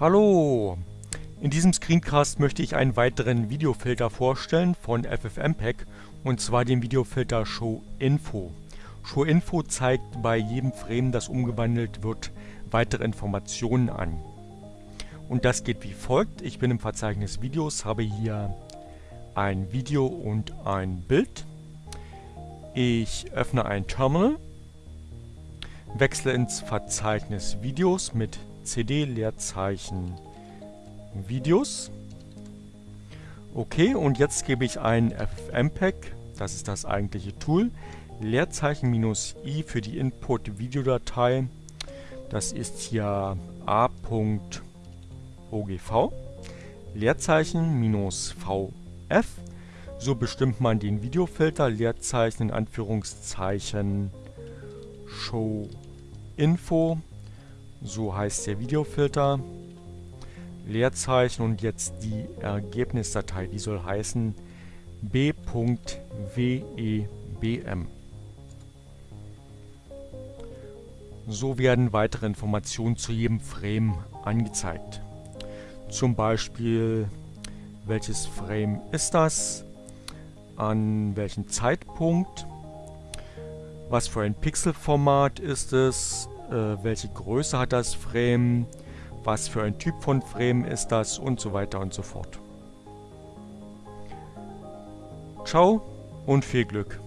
Hallo! In diesem Screencast möchte ich einen weiteren Videofilter vorstellen von FFmpeg und zwar den Videofilter Show Info. Show Info zeigt bei jedem Frame, das umgewandelt wird, weitere Informationen an. Und das geht wie folgt. Ich bin im Verzeichnis Videos, habe hier ein Video und ein Bild. Ich öffne ein Terminal, wechsle ins Verzeichnis Videos mit CD Leerzeichen Videos. Okay, und jetzt gebe ich ein FFmpeg, das ist das eigentliche Tool, Leerzeichen minus i für die Input-Videodatei. Das ist hier a.ogv. Leerzeichen minus vf. So bestimmt man den Videofilter, Leerzeichen in Anführungszeichen Show Info so heißt der Videofilter. Leerzeichen und jetzt die Ergebnisdatei, die soll heißen b.webm. So werden weitere Informationen zu jedem Frame angezeigt. Zum Beispiel, welches Frame ist das, an welchem Zeitpunkt, was für ein Pixelformat ist es, äh, welche Größe hat das Frame, was für ein Typ von Frame ist das und so weiter und so fort. Ciao und viel Glück.